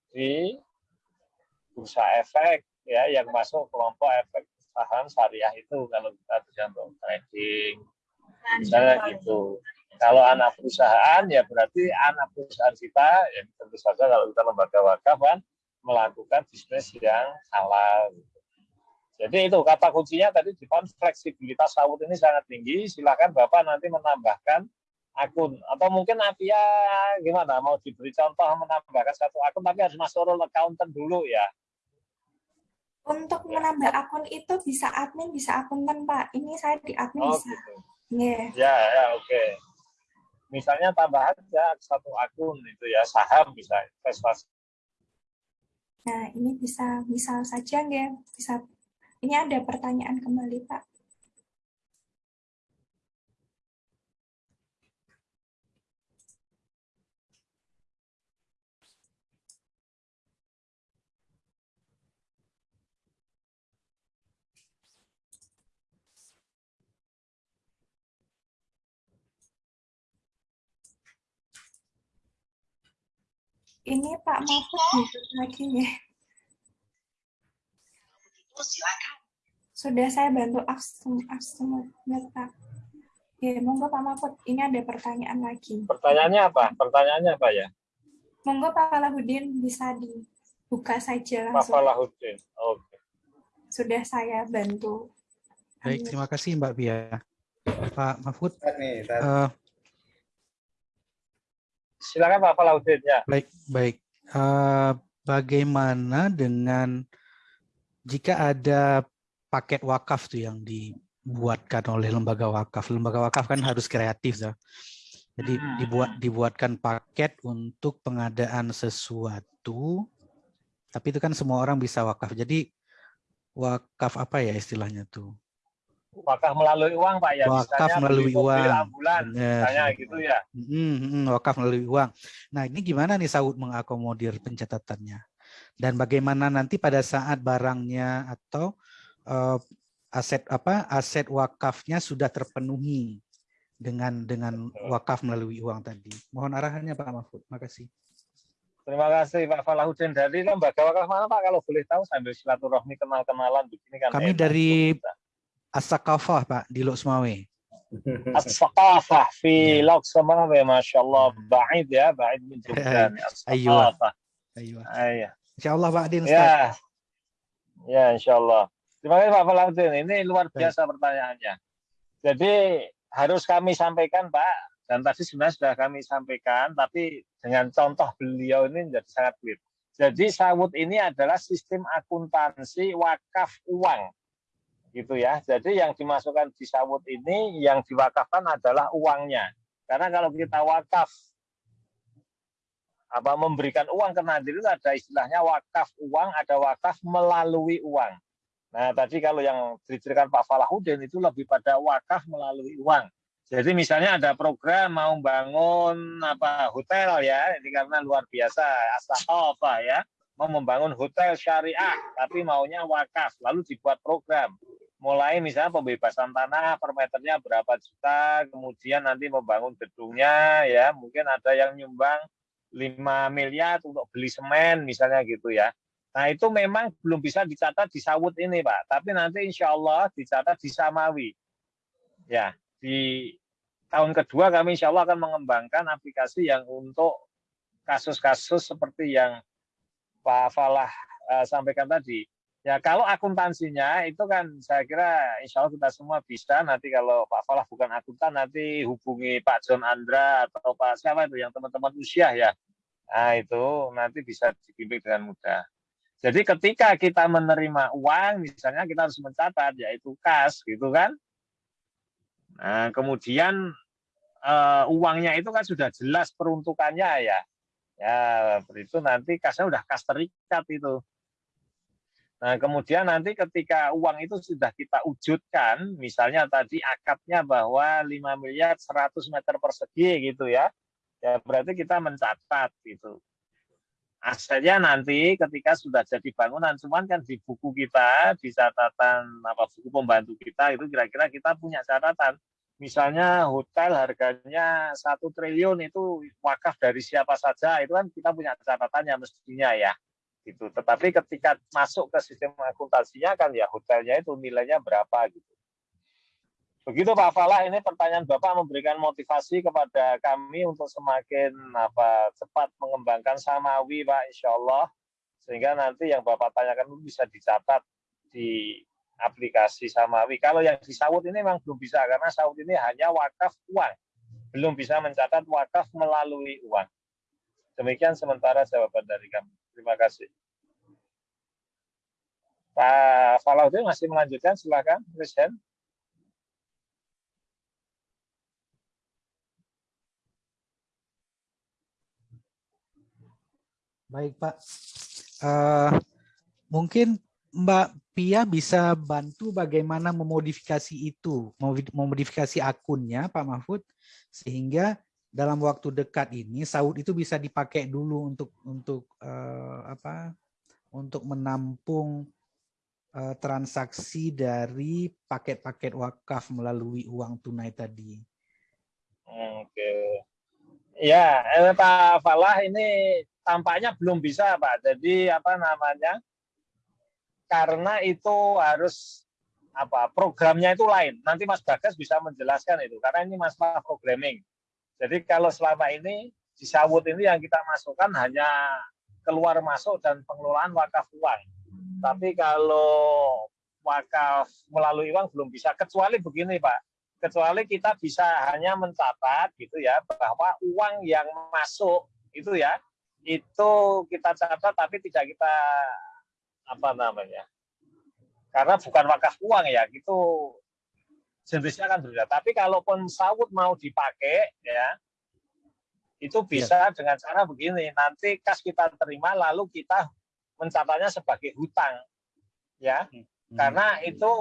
di bursa efek ya yang masuk kelompok efek saham syariah itu kalau kita bisa untuk trading misalnya gitu. Kalau anak perusahaan ya berarti anak perusahaan kita ya tentu saja kalau kita lembaga wakaf kan melakukan bisnis yang halal. Jadi itu kata kuncinya tadi di fleksibilitas sawut ini sangat tinggi. Silakan Bapak nanti menambahkan akun atau mungkin Apia gimana mau diberi contoh menambahkan satu akun tapi harus masuk role accountant dulu ya. Untuk menambah akun itu bisa admin, bisa akuntan Pak. Ini saya di admin Oh bisa. gitu. Yeah. Ya ya oke. Misalnya tambah aja satu akun itu ya saham bisa investasi. Nah, ini bisa misal saja nggih, bisa ini ada pertanyaan kembali, Pak. Ini Pak Mahfud lagi ya. Sudah saya bantu aksem aksem Pak. Ya, monggo Pak Mahfud. Ini ada pertanyaan lagi. Pertanyaannya apa? Pertanyaannya apa ya? Monggo Pak Alahudin bisa dibuka saja Pak langsung. Falahuddin. Oke. Sudah saya bantu. Baik, terima kasih Mbak Bia. Pak Mahfud, nih, tat. Silakan Pak Falahuddin ya. baik, baik. Eh, bagaimana dengan jika ada paket wakaf tuh yang dibuatkan oleh lembaga wakaf? Lembaga wakaf kan harus kreatif, tuh. Jadi Hmm. dibuat dibuatkan paket untuk pengadaan sesuatu, tapi itu kan semua orang bisa wakaf. Jadi wakaf apa ya istilahnya tuh? Wakaf melalui uang Pak ya. Wakaf Misalnya melalui uang. ambulan, misalnya gitu ya. Mm, mm, wakaf melalui uang. Nah, ini gimana nih Saud mengakomodir pencatatannya? Dan bagaimana nanti pada saat barangnya atau eh, aset apa aset wakafnya sudah terpenuhi dengan dengan wakaf melalui uang tadi. Mohon arahannya Pak Mahfud. Makasih. Terima kasih Pak Falahuddin. Dari lembaga wakaf mana Pak kalau boleh tahu sambil silaturahmi kenal-kenalan begini kan. Kami enak. dari As-Sakafah Pak di Lok Semawe. As-Saqafah fi Ya. Loksamawe, Masya Allah. Ba'id ya, ba'id min Jogja. As-Saqafah. Ayo. Insya Allah Pak Adin. Ustaz. Ya, ya Insya Allah. Terima kasih Pak Falahuddin. Ini luar biasa pertanyaannya. Jadi harus kami sampaikan Pak, dan tadi sebenarnya sudah kami sampaikan, tapi dengan contoh beliau ini menjadi sangat clear. Jadi sawut ini adalah sistem akuntansi wakaf uang, gitu ya. Jadi yang dimasukkan di sawut ini yang diwakafkan adalah uangnya. Karena kalau kita wakaf apa memberikan uang ke nadir itu ada istilahnya wakaf uang, ada wakaf melalui uang. Nah, tadi kalau yang diceritakan Pak Falahuddin itu lebih pada wakaf melalui uang. Jadi misalnya ada program mau bangun apa hotel ya, ini karena luar biasa asal ya, mau membangun hotel syariah tapi maunya wakaf, lalu dibuat program. Mulai misalnya pembebasan tanah per meternya berapa juta, kemudian nanti membangun gedungnya ya, mungkin ada yang nyumbang 5 miliar untuk beli semen misalnya gitu ya. Nah itu memang belum bisa dicatat di sawut ini Pak, tapi nanti insya Allah dicatat di Samawi. Ya, di tahun kedua kami insya Allah akan mengembangkan aplikasi yang untuk kasus-kasus seperti yang Pak Falah eh, sampaikan tadi. Ya kalau akuntansinya itu kan saya kira insya Allah kita semua bisa. Nanti kalau Pak Falah bukan akuntan nanti hubungi Pak John Andra atau Pak siapa itu yang teman-teman usia ya. Nah itu nanti bisa dibimbing dengan mudah. Jadi ketika kita menerima uang, misalnya kita harus mencatat yaitu kas, gitu kan? Nah kemudian eh, uangnya itu kan sudah jelas peruntukannya ya. Ya itu nanti kasnya udah kas terikat itu. Nah, kemudian nanti ketika uang itu sudah kita wujudkan, misalnya tadi akadnya bahwa 5 miliar 100 meter persegi gitu ya, ya berarti kita mencatat gitu. Asetnya nanti ketika sudah jadi bangunan, cuman kan di buku kita, di catatan apa buku pembantu kita itu kira-kira kita punya catatan. Misalnya hotel harganya satu triliun itu wakaf dari siapa saja, itu kan kita punya catatannya mestinya ya gitu. Tetapi ketika masuk ke sistem akuntansinya kan ya hotelnya itu nilainya berapa gitu. Begitu Pak Falah, ini pertanyaan Bapak memberikan motivasi kepada kami untuk semakin apa cepat mengembangkan Samawi Pak, Insya Allah. Sehingga nanti yang Bapak tanyakan itu bisa dicatat di aplikasi Samawi. Kalau yang di Saud ini memang belum bisa, karena Saud ini hanya wakaf uang. Belum bisa mencatat wakaf melalui uang. Demikian sementara jawaban dari kami. Terima kasih. Pak Falaudin masih melanjutkan, silakan, Presiden. Baik Pak, uh, mungkin Mbak Pia bisa bantu bagaimana memodifikasi itu, memodifikasi akunnya Pak Mahfud, sehingga dalam waktu dekat ini saud itu bisa dipakai dulu untuk untuk uh, apa untuk menampung uh, transaksi dari paket-paket wakaf melalui uang tunai tadi. Oke. Ya, eh, Pak Falah ini tampaknya belum bisa, Pak. Jadi apa namanya? Karena itu harus apa programnya itu lain. Nanti Mas Bagas bisa menjelaskan itu karena ini masalah programming. Jadi kalau selama ini di sawut ini yang kita masukkan hanya keluar masuk dan pengelolaan wakaf uang. Tapi kalau wakaf melalui uang belum bisa kecuali begini Pak. Kecuali kita bisa hanya mencatat gitu ya bahwa uang yang masuk itu ya itu kita catat tapi tidak kita apa namanya karena bukan wakaf uang ya itu jenisnya kan berbeda. Tapi kalaupun sawut mau dipakai, ya itu bisa ya. dengan cara begini. Nanti kas kita terima, lalu kita mencatatnya sebagai hutang, ya. Hmm. Karena itu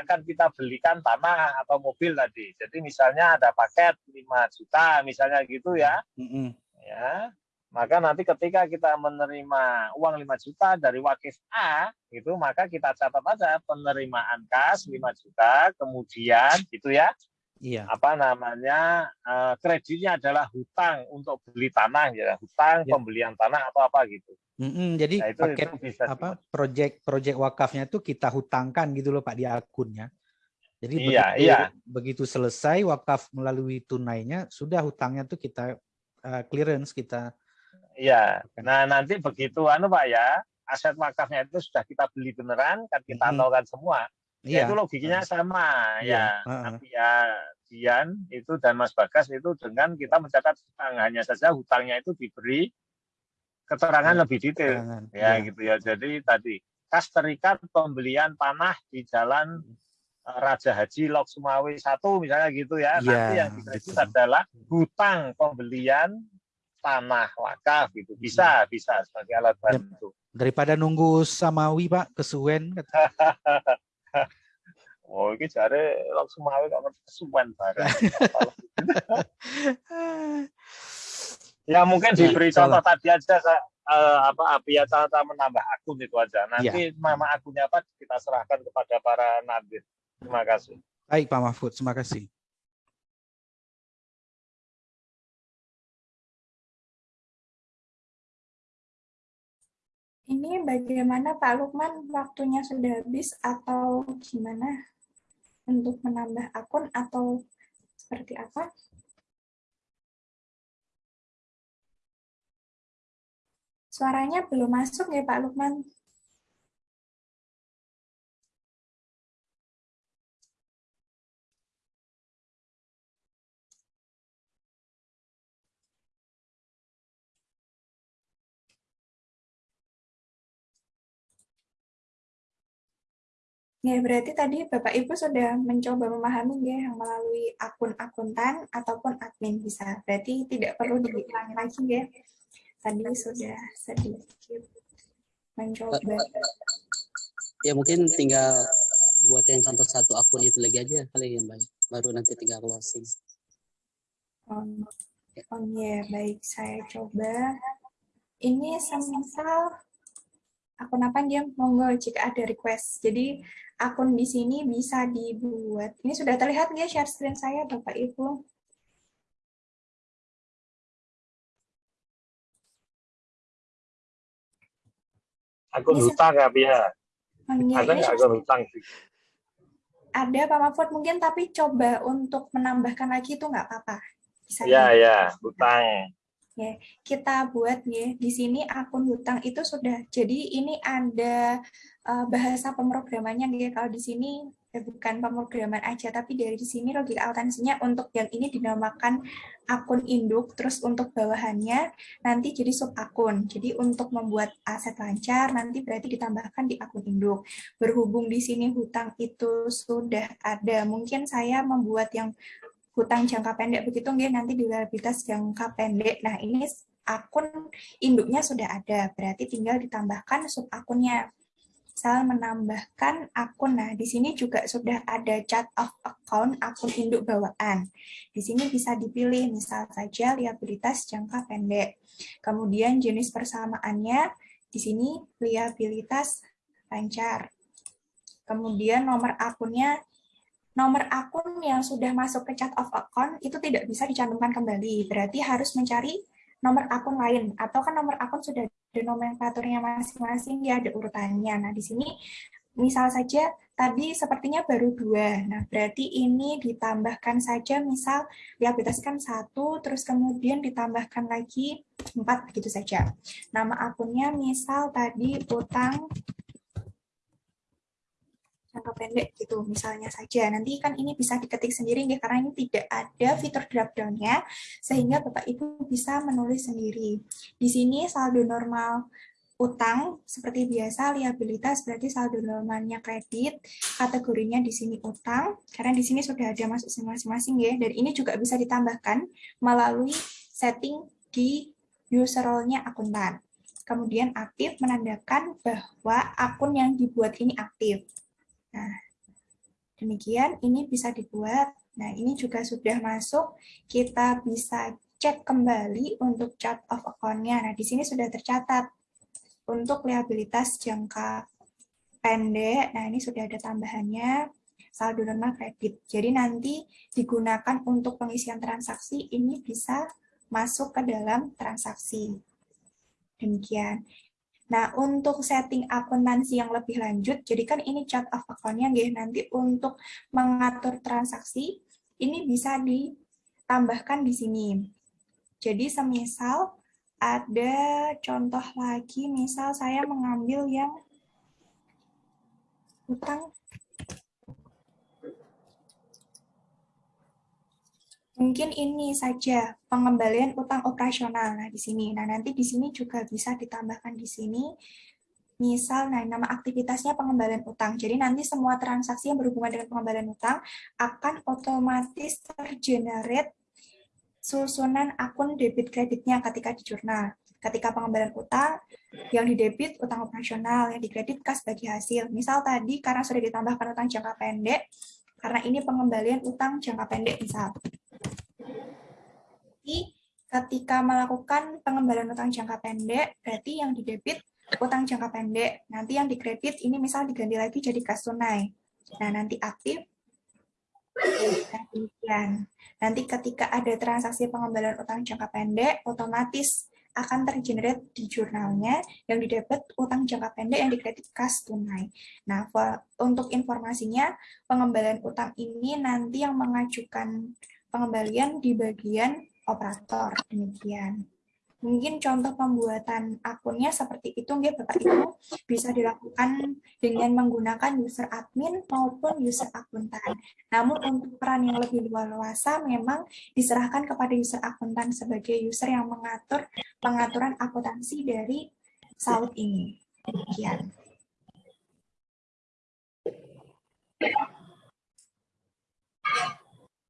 akan kita belikan tanah atau mobil tadi. Jadi misalnya ada paket 5 juta, misalnya gitu ya. Hmm. Ya, maka nanti ketika kita menerima uang 5 juta dari wakif A, itu maka kita catat aja penerimaan kas 5 juta, kemudian gitu ya, iya. apa namanya eh, kreditnya adalah hutang untuk beli tanah ya, hutang ya. pembelian tanah atau apa gitu. Mm -hmm, jadi nah, itu, paket itu bisa apa project project wakafnya itu kita hutangkan gitu loh Pak di akunnya. Jadi iya, begitu, iya. begitu selesai wakaf melalui tunainya, sudah hutangnya tuh kita uh, clearance kita Iya. Nah, nanti begitu anu Pak ya, aset wakafnya itu sudah kita beli beneran, kan kita hmm. tahu semua. Ya, iya. itu logikanya sama iya. ya. Tapi ya Dian itu dan Mas Bagas itu dengan kita mencatat hutang hanya saja hutangnya itu diberi keterangan ya, lebih detail keterangan. ya, ya gitu ya. Jadi tadi kas terikat pembelian tanah di jalan eh, Raja Haji Lok Sumawi satu misalnya gitu ya. ya Nanti yang dikredit adalah hutang pembelian tanah wakaf gitu. Bisa hmm. bisa sebagai alat ya, bantu. daripada nunggu samawi pak kesuwen oh ini cari langsung samawi kok kesuwen bareng ya mungkin ya, diberi contoh tadi aja uh, apa ya cara menambah akun itu aja. Nanti ya. nama akunnya apa kita serahkan kepada para nadir. Terima kasih. Baik Pak Mahfud terima kasih Ini bagaimana Pak Lukman, waktunya sudah habis atau gimana untuk menambah akun atau seperti apa? Suaranya belum masuk ya Pak Lukman. Ya, berarti tadi Bapak Ibu sudah mencoba memahami ya yang melalui akun akuntan ataupun admin bisa. Berarti tidak perlu diulangi lagi ya. Tadi sudah sedikit mencoba. ya mungkin tinggal buat yang contoh satu akun itu lagi aja kali yang baik baru nanti tinggal closing Oh, oh iya, baik. Saya coba. Ini semisal akun apa dia monggo jika ada request. Jadi akun di sini bisa dibuat. Ini sudah terlihat nggak share screen saya, Bapak Ibu? Akun Bisa. hutang ya, Pia. Oh, iya, Ada ini nggak akun hutang? ada Pak Mahfud mungkin tapi coba untuk menambahkan lagi itu nggak apa-apa. Bisa Ya, di- ya, kita buat ya. Di sini akun hutang itu sudah. Jadi ini ada eh, bahasa pemrogramannya ya. Kalau di sini ya bukan pemrograman aja tapi dari di sini logika akuntansinya untuk yang ini dinamakan akun induk terus untuk bawahannya nanti jadi sub akun jadi untuk membuat aset lancar nanti berarti ditambahkan di akun induk. Berhubung di sini hutang itu sudah ada mungkin saya membuat yang hutang jangka pendek begitu nggih nanti di liabilitas jangka pendek. Nah, ini akun induknya sudah ada, berarti tinggal ditambahkan sub akunnya. Misal menambahkan akun. Nah, di sini juga sudah ada chart of account akun induk bawaan. Di sini bisa dipilih misal saja liabilitas jangka pendek. Kemudian jenis persamaannya di sini liabilitas lancar. Kemudian nomor akunnya nomor akun yang sudah masuk ke chart of account itu tidak bisa dicantumkan kembali. Berarti harus mencari nomor akun lain. Atau kan nomor akun sudah ada nomenklaturnya masing-masing, ya ada urutannya. Nah, di sini misal saja tadi sepertinya baru dua. Nah, berarti ini ditambahkan saja misal liabilitaskan satu, terus kemudian ditambahkan lagi empat, begitu saja. Nama akunnya misal tadi utang jangka pendek gitu misalnya saja. Nanti kan ini bisa diketik sendiri ya karena ini tidak ada fitur drop down-nya sehingga Bapak Ibu bisa menulis sendiri. Di sini saldo normal utang seperti biasa liabilitas berarti saldo normalnya kredit, kategorinya di sini utang karena di sini sudah ada masuk masing-masing ya dan ini juga bisa ditambahkan melalui setting di user role-nya akuntan. Kemudian aktif menandakan bahwa akun yang dibuat ini aktif. Nah, demikian ini bisa dibuat. Nah, ini juga sudah masuk. Kita bisa cek kembali untuk chart of account-nya. Nah, di sini sudah tercatat. Untuk liabilitas jangka pendek, nah ini sudah ada tambahannya, saldo normal kredit. Jadi nanti digunakan untuk pengisian transaksi, ini bisa masuk ke dalam transaksi. Demikian. Nah, untuk setting akuntansi yang lebih lanjut, jadi kan ini chart of account-nya nggih, nanti untuk mengatur transaksi, ini bisa ditambahkan di sini. Jadi semisal ada contoh lagi, misal saya mengambil yang utang Mungkin ini saja pengembalian utang operasional. Nah, di sini. Nah, nanti di sini juga bisa ditambahkan di sini. Misal, nah, nama aktivitasnya pengembalian utang. Jadi nanti semua transaksi yang berhubungan dengan pengembalian utang akan otomatis tergenerate susunan akun debit kreditnya ketika di jurnal. Ketika pengembalian utang, yang di debit utang operasional, yang di kredit kas bagi hasil. Misal tadi karena sudah ditambahkan utang jangka pendek, karena ini pengembalian utang jangka pendek misal. Jadi ketika melakukan pengembalian utang jangka pendek, berarti yang di debit utang jangka pendek. Nanti yang di kredit ini misal diganti lagi jadi kas tunai. Nah, nanti aktif. Nah, demikian. Nanti ketika ada transaksi pengembalian utang jangka pendek, otomatis akan tergenerate di jurnalnya yang di debit utang jangka pendek yang di kredit kas tunai. Nah, untuk informasinya, pengembalian utang ini nanti yang mengajukan pengembalian di bagian operator. Demikian. Mungkin contoh pembuatan akunnya seperti itu, nggih Bapak Ibu, bisa dilakukan dengan menggunakan user admin maupun user akuntan. Namun untuk peran yang lebih luas memang diserahkan kepada user akuntan sebagai user yang mengatur pengaturan akuntansi dari saut ini. Demikian.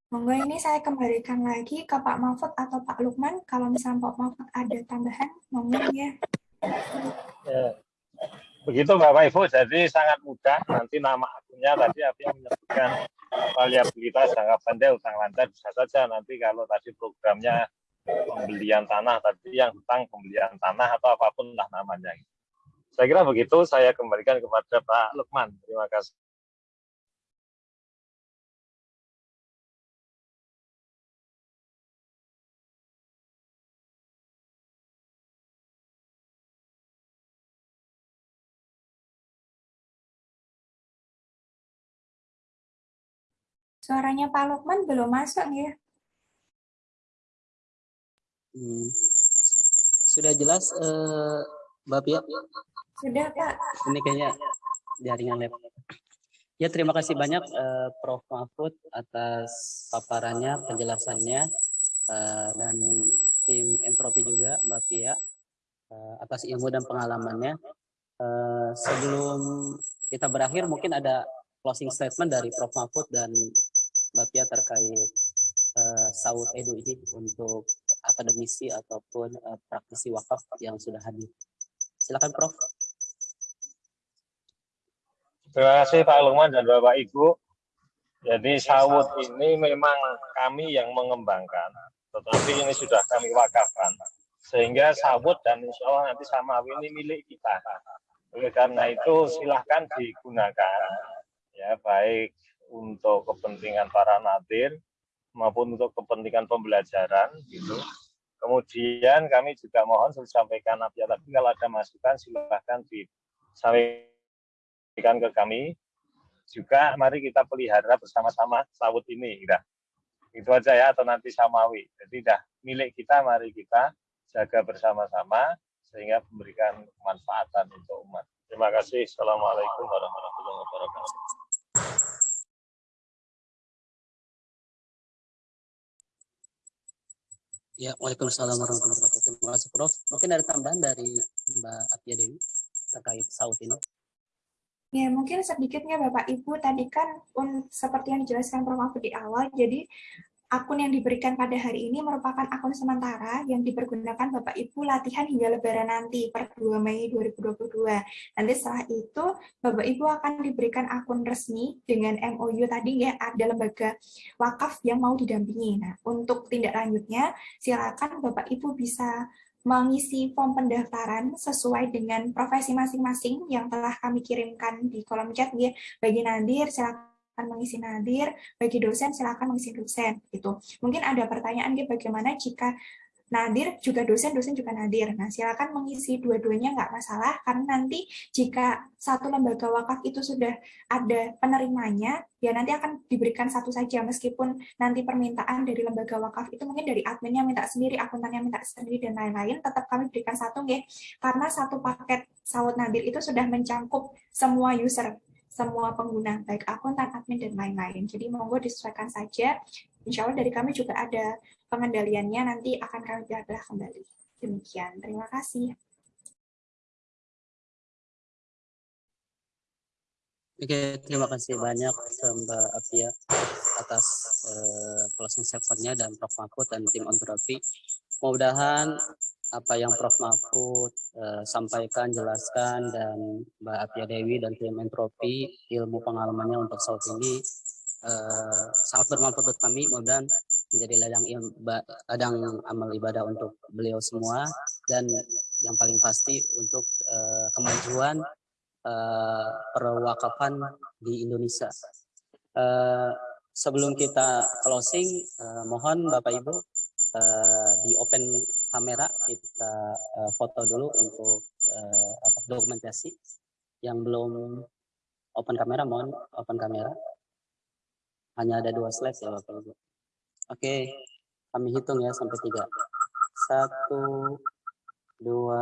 Monggo ini saya kembalikan lagi ke Pak Mahfud atau Pak Lukman. Kalau misalnya Pak Mahfud ada tambahan, monggo ya. Ya. Begitu Bapak Ibu, jadi sangat mudah. Nanti nama akunnya tadi yang menyebutkan variabilitas jangka pendek utang lancar bisa saja nanti kalau tadi programnya pembelian tanah tadi yang hutang pembelian tanah atau apa pun lah namanya. Saya kira begitu, saya kembalikan kepada Pak Lukman. Terima kasih. Suaranya Pak Lukman belum masuk ya. Hmm. Sudah jelas, uh, Mbak Pia? Sudah, Pak. Ini kayaknya jaringan lab. Ya, terima kasih banyak uh, Prof. Mahfud atas paparannya, penjelasannya, uh, dan tim entropi juga, Mbak Pia, uh, atas ilmu dan pengalamannya. Uh, sebelum kita berakhir, mungkin ada closing statement dari Prof. Mahfud dan Mbak Pia terkait uh, Saud Edu ini untuk akademisi ataupun uh, praktisi wakaf yang sudah hadir. Silakan Prof. Terima kasih Pak Lukman dan Bapak Ibu. Jadi Saud ini memang kami yang mengembangkan, tetapi ini sudah kami wakafkan. Sehingga Saud dan insya Allah nanti Samawi ini milik kita. Oleh karena itu silahkan digunakan, ya baik untuk kepentingan para nadir maupun untuk kepentingan pembelajaran gitu. Kemudian kami juga mohon saya sampaikan ya tadi kalau ada masukan silahkan disampaikan ke kami. Juga mari kita pelihara bersama-sama sawut ini. Udah. Itu aja ya atau nanti samawi. Jadi dah milik kita mari kita jaga bersama-sama sehingga memberikan kemanfaatan untuk umat. Terima kasih. Assalamualaikum warahmatullahi wabarakatuh. Ya, Waalaikumsalam warahmatullahi wabarakatuh. Terima kasih, Prof. Mungkin ada tambahan dari Mbak Atia Dewi terkait saut ini? Ya, mungkin sedikitnya Bapak Ibu, tadi kan un, seperti yang dijelaskan Prof. Mahfud di awal, jadi akun yang diberikan pada hari ini merupakan akun sementara yang dipergunakan Bapak Ibu latihan hingga lebaran nanti per 2 Mei 2022. Nanti setelah itu Bapak Ibu akan diberikan akun resmi dengan MOU tadi ya ada lembaga wakaf yang mau didampingi. Nah, untuk tindak lanjutnya silakan Bapak Ibu bisa mengisi form pendaftaran sesuai dengan profesi masing-masing yang telah kami kirimkan di kolom chat ya. Bagi Nadir silakan mengisi nadir, bagi dosen silakan mengisi dosen gitu. Mungkin ada pertanyaan gitu bagaimana jika Nadir juga dosen, dosen juga Nadir. Nah, silakan mengisi dua-duanya nggak masalah, karena nanti jika satu lembaga wakaf itu sudah ada penerimanya, ya nanti akan diberikan satu saja, meskipun nanti permintaan dari lembaga wakaf itu mungkin dari adminnya minta sendiri, akuntannya minta sendiri, dan lain-lain, tetap kami berikan satu, ya, karena satu paket sawut Nadir itu sudah mencangkup semua user, semua pengguna, baik akuntan, admin, dan lain-lain. Jadi monggo disesuaikan saja. Insya Allah dari kami juga ada pengendaliannya, nanti akan kami belah kembali. Demikian, terima kasih. Oke, terima kasih banyak Mbak Afia atas uh, closing statement-nya dan Prof. Mahfud dan tim Ontropi. Mudah-mudahan apa yang Prof. Mahfud uh, sampaikan, jelaskan, dan Mbak Apia Dewi dan tim Entropi, ilmu pengalamannya untuk saat ini uh, sangat bermanfaat buat kami. Mudah menjadi ladang, ladang amal ibadah untuk beliau semua, dan yang paling pasti untuk uh, kemajuan uh, perwakafan di Indonesia. Uh, sebelum kita closing, uh, mohon Bapak Ibu uh, di open kamera kita uh, foto dulu untuk uh, apa dokumentasi. Yang belum open kamera mohon open kamera. Hanya ada dua slide ya bapak ibu. Oke kami hitung ya sampai tiga. Satu dua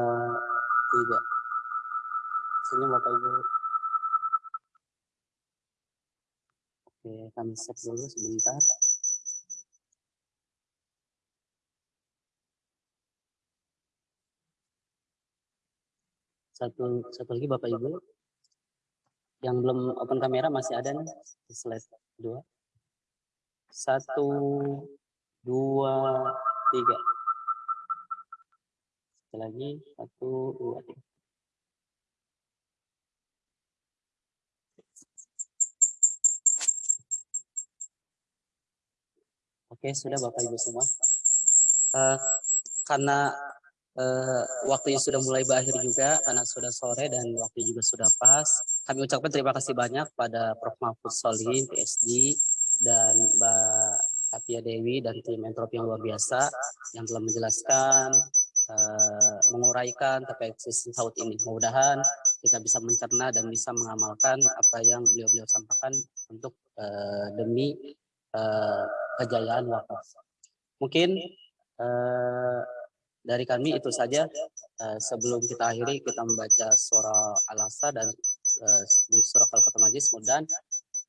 tiga. Senyum bapak ibu. Oke kami set dulu sebentar satu satu lagi Bapak Ibu. Yang belum open kamera masih ada nih di slide dua. Satu dua tiga. Sekali lagi satu dua tiga. Oke, sudah Bapak Ibu semua. Uh, karena uh, waktunya sudah mulai berakhir juga, karena sudah sore dan waktu juga sudah pas. Kami ucapkan terima kasih banyak pada Prof. Mahfud Solihin, PSD, dan Mbak Atia Dewi dan tim entropi yang luar biasa yang telah menjelaskan, uh, menguraikan terkait sistem saud ini. Mudah-mudahan kita bisa mencerna dan bisa mengamalkan apa yang beliau-beliau sampaikan untuk uh, demi uh, kejayaan wakaf. Mungkin uh, dari kami itu saja. Uh, sebelum kita akhiri, kita membaca surah Al-Asr dan uh, surah Al-Fatah Majlis. Mudah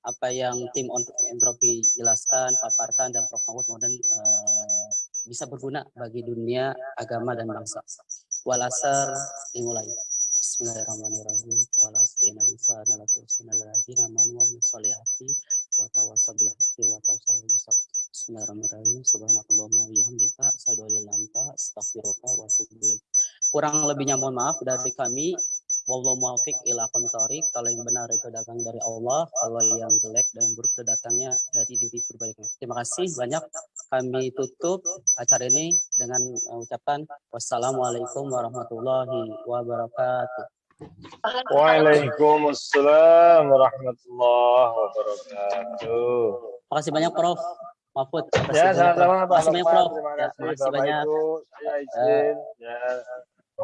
apa yang tim untuk entropi jelaskan, paparkan, dan Prof. Mahmud kemudian uh, bisa berguna bagi dunia, agama, dan bangsa. Walasar dimulai. Bismillahirrahmanirrahim. Walasri nabi sallallahu alaihi wasallam wa Bismillahirrahmanirrahim. Subhanakallahumma wa bihamdika asyhadu an la ilaha illa astaghfiruka wa atubu ilaik. Kurang lebihnya mohon maaf dari kami Wallahu muwafiq ila aqwamit Kalau yang benar itu datang dari Allah, kalau yang jelek dan yang buruk itu datangnya dari diri pribadi. Terima kasih banyak. Kami tutup acara ini dengan ucapan wassalamualaikum warahmatullahi wabarakatuh. Waalaikumsalam warahmatullahi wabarakatuh. Terima kasih banyak Prof. Mahfud. Ya, sama-sama Pak. Terima kasih banyak Ya, Bapak. Ibu. Saya izin. Ya.